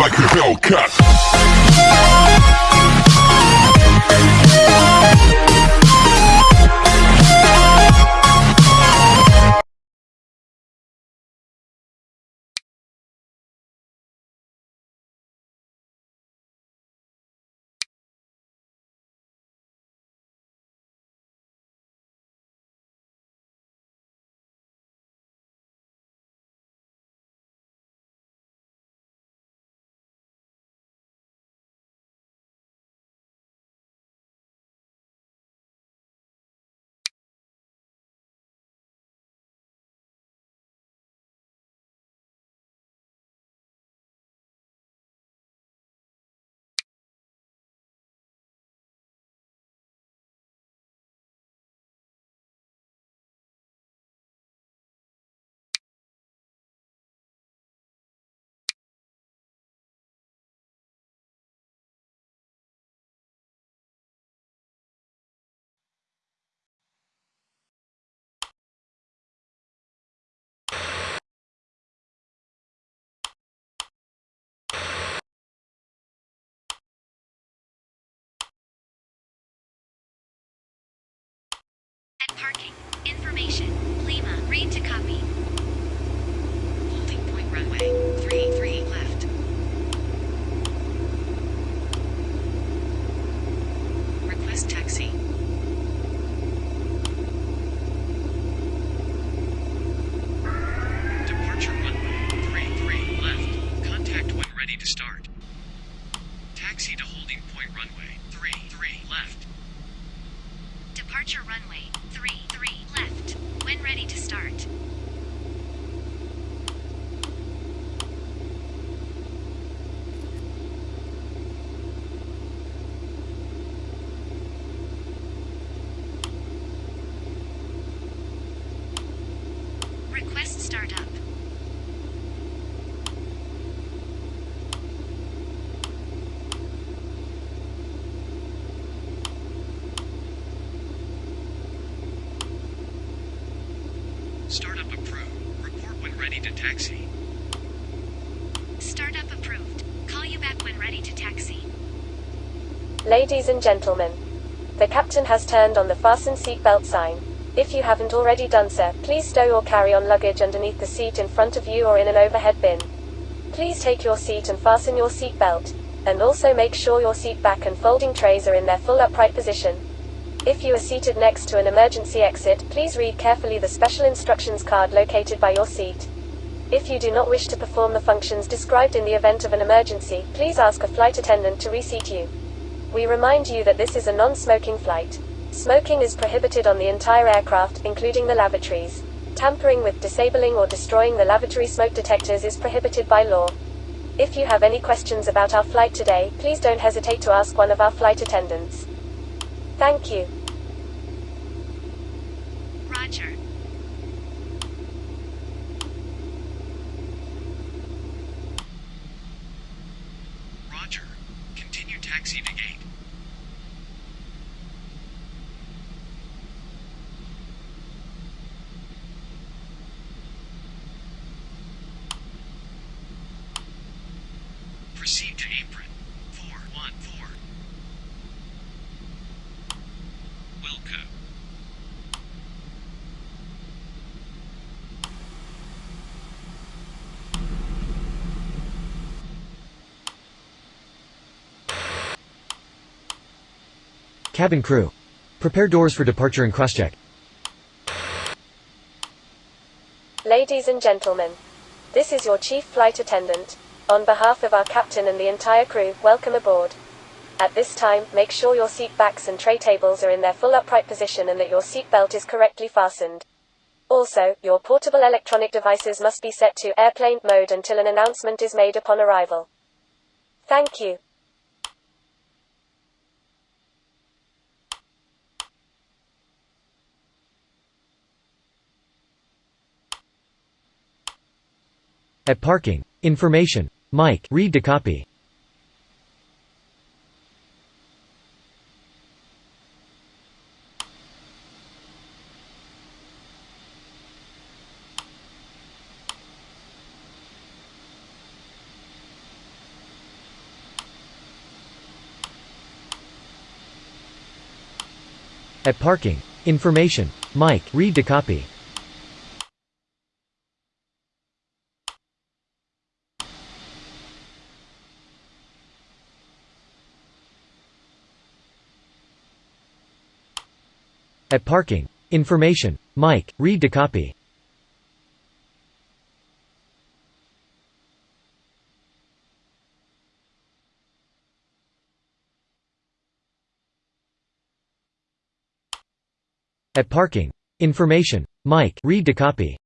like a Hellcat. Parking. Information. Lima. Read to copy. Ladies and gentlemen, the captain has turned on the fasten seatbelt sign. If you haven't already done so, please stow or carry on luggage underneath the seat in front of you or in an overhead bin. Please take your seat and fasten your seatbelt, and also make sure your seat back and folding trays are in their full upright position. If you are seated next to an emergency exit, please read carefully the special instructions card located by your seat. If you do not wish to perform the functions described in the event of an emergency, please ask a flight attendant to reseat you. We remind you that this is a non-smoking flight. Smoking is prohibited on the entire aircraft, including the lavatories. Tampering with, disabling or destroying the lavatory smoke detectors is prohibited by law. If you have any questions about our flight today, please don't hesitate to ask one of our flight attendants. Thank you. Roger. Roger. Continue taxi to gate. Proceed to apron. 414. Wilco. Cabin crew. Prepare doors for departure and crosscheck. Ladies and gentlemen, this is your chief flight attendant. On behalf of our captain and the entire crew, welcome aboard. At this time, make sure your seat backs and tray tables are in their full upright position and that your seat belt is correctly fastened. Also, your portable electronic devices must be set to airplane mode until an announcement is made upon arrival. Thank you. At parking. Information. Mike read to copy. At parking. Information. Mike read to copy. At parking. Information. Mike. Read to copy. At parking. Information. Mike. Read to copy.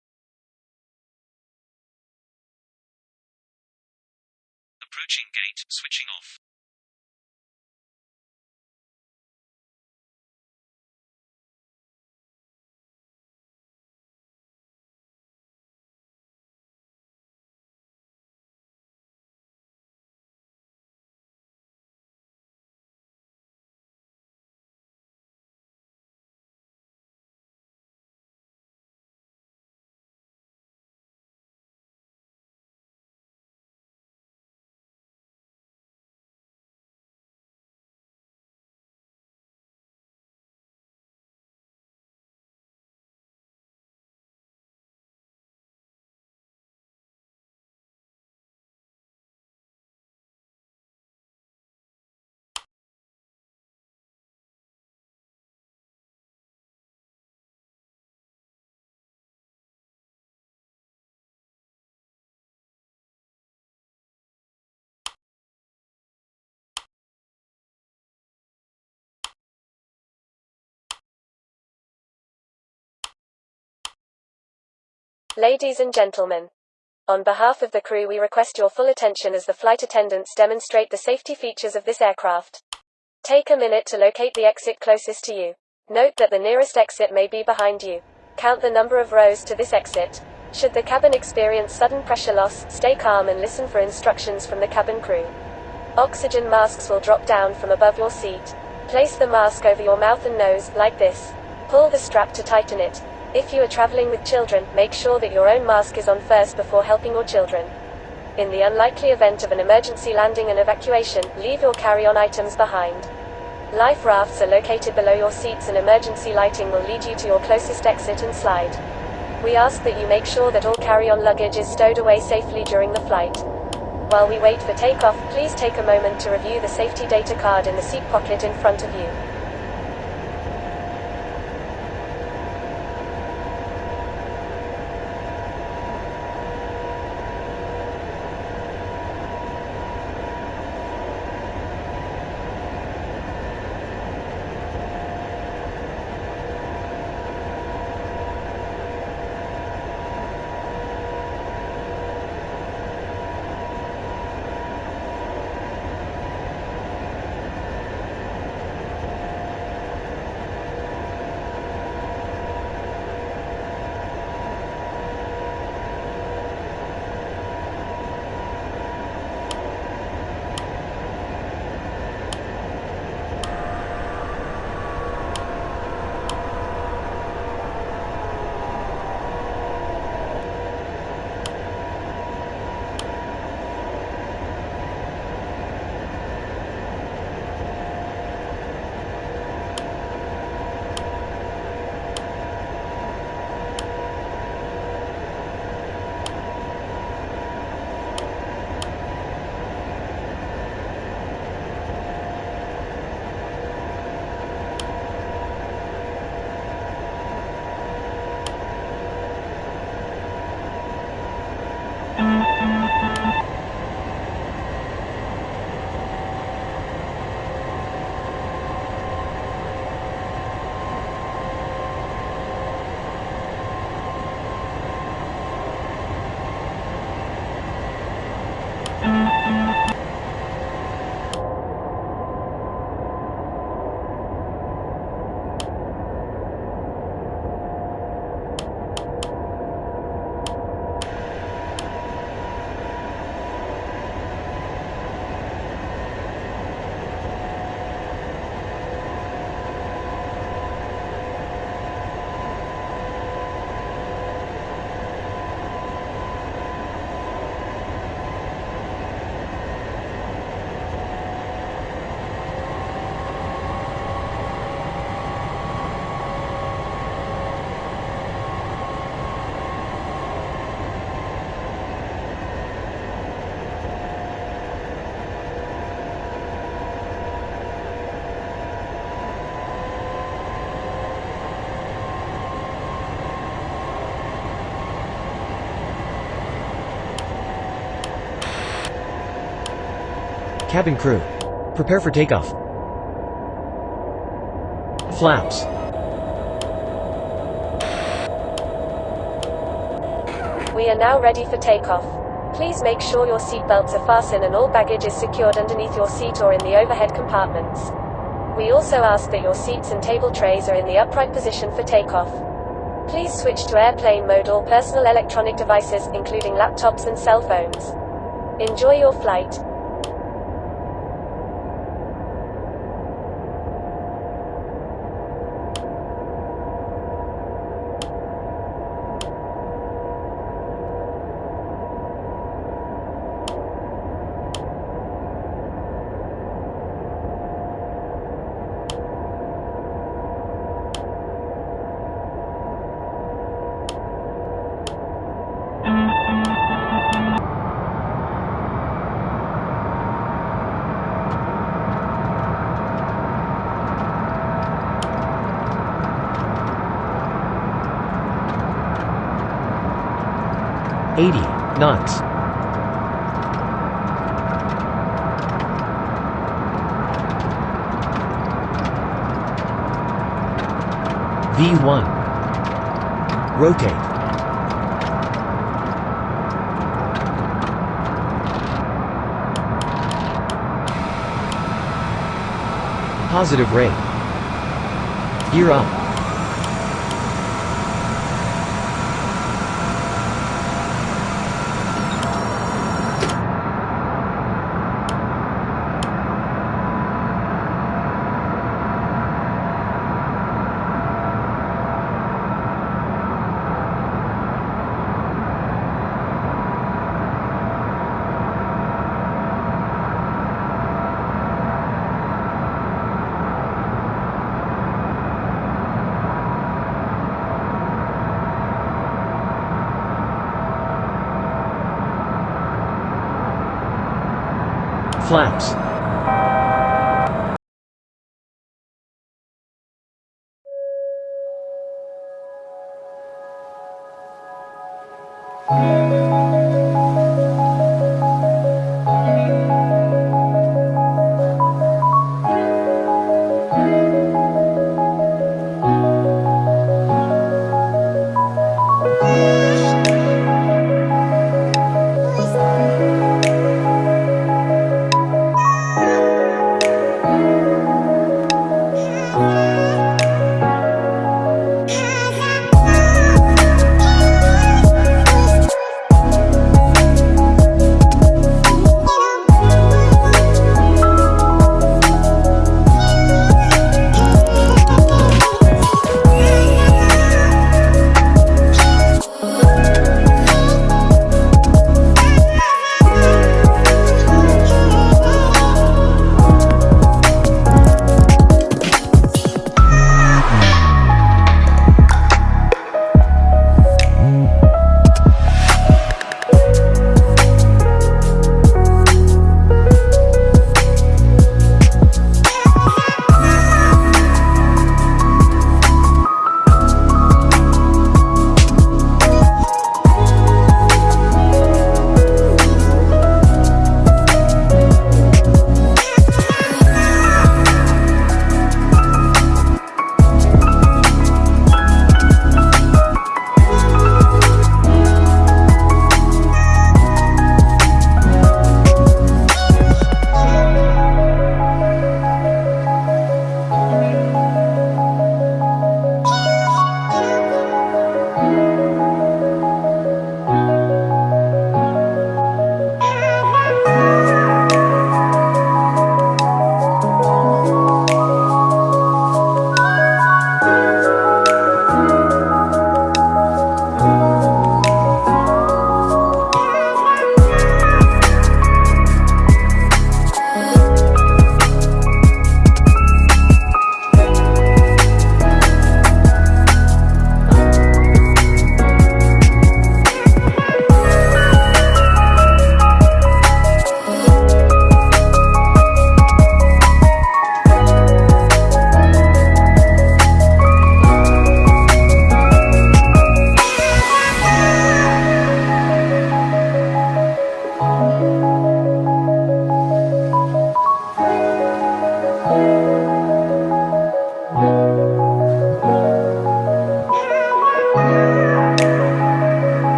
Ladies and gentlemen, on behalf of the crew, we request your full attention as the flight attendants demonstrate the safety features of this aircraft. Take a minute to locate the exit closest to you. Note that the nearest exit may be behind you. Count the number of rows to this exit. Should the cabin experience sudden pressure loss, stay calm and listen for instructions from the cabin crew. Oxygen masks will drop down from above your seat. Place the mask over your mouth and nose, like this. Pull the strap to tighten it. If you are traveling with children, make sure that your own mask is on first before helping your children. In the unlikely event of an emergency landing and evacuation, leave your carry on items behind. Life rafts are located below your seats, and emergency lighting will lead you to your closest exit and slide. We ask that you make sure that all carry on luggage is stowed away safely during the flight. While we wait for takeoff, please take a moment to review the safety data card in the seat pocket in front of you. Cabin crew. Prepare for takeoff. Flaps. We are now ready for takeoff. Please make sure your seatbelts are fastened and all baggage is secured underneath your seat or in the overhead compartments. We also ask that your seats and table trays are in the upright position for takeoff. Please switch to airplane mode all personal electronic devices, including laptops and cell phones. Enjoy your flight. Knots. V1. Rotate. Positive rate. Gear up. Flaps.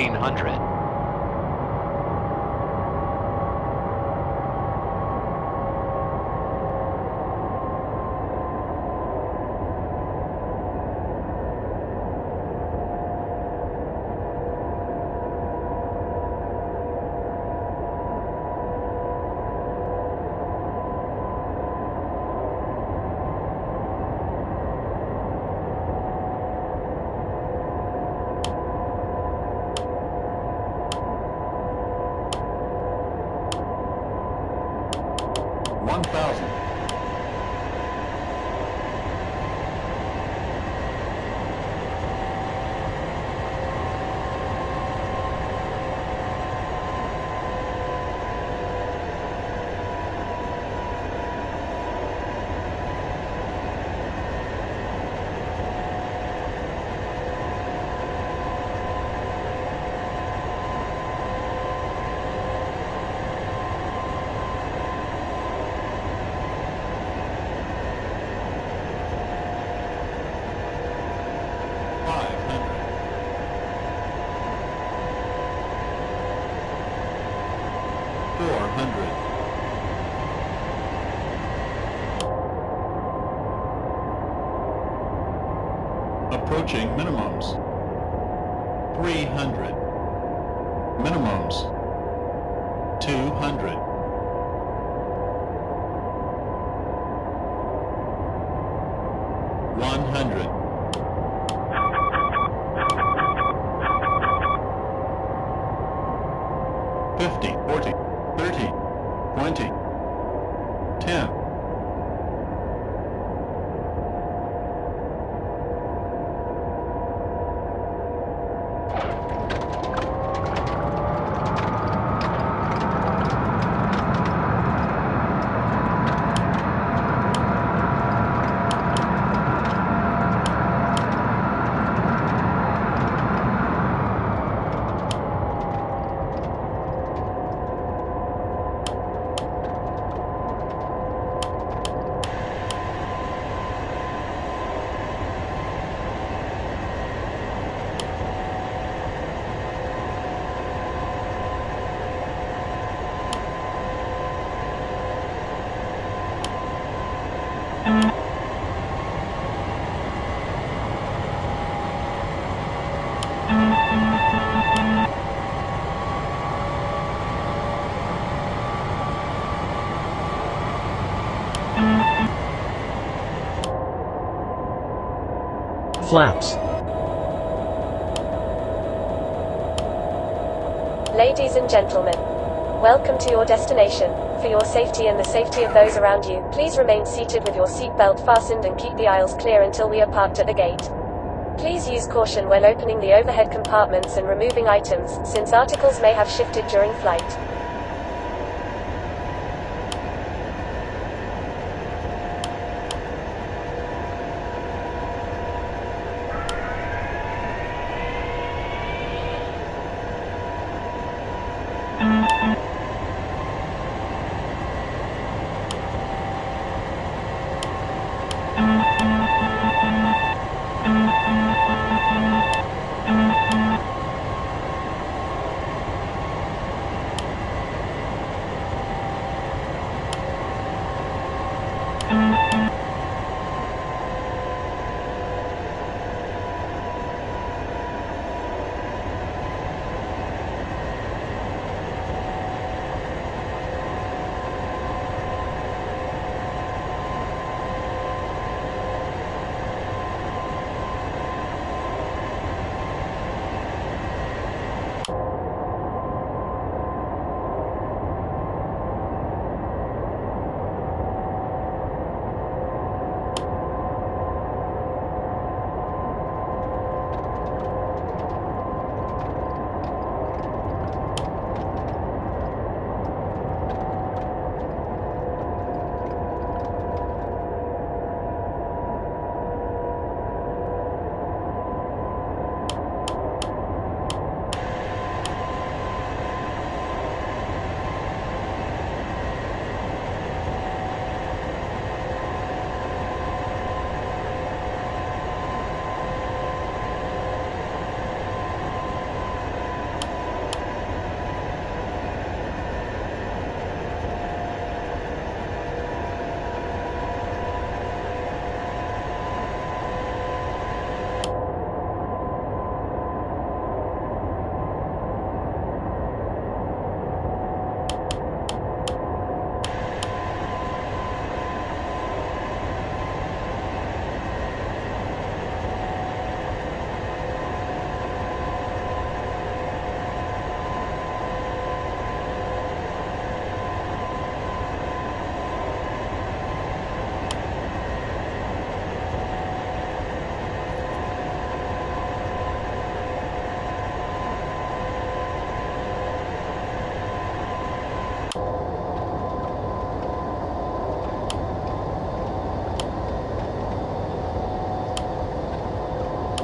1500. 1,000. minimums. 300 minimums. 200 100 50, 40, 30, 20, 10. Flaps. Ladies and gentlemen, welcome to your destination. For your safety and the safety of those around you, please remain seated with your seatbelt fastened and keep the aisles clear until we are parked at the gate. Please use caution when opening the overhead compartments and removing items, since articles may have shifted during flight.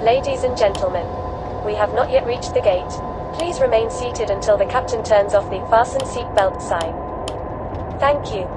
Ladies and gentlemen, we have not yet reached the gate. Please remain seated until the captain turns off the fasten seat belt sign. Thank you.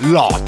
Lot.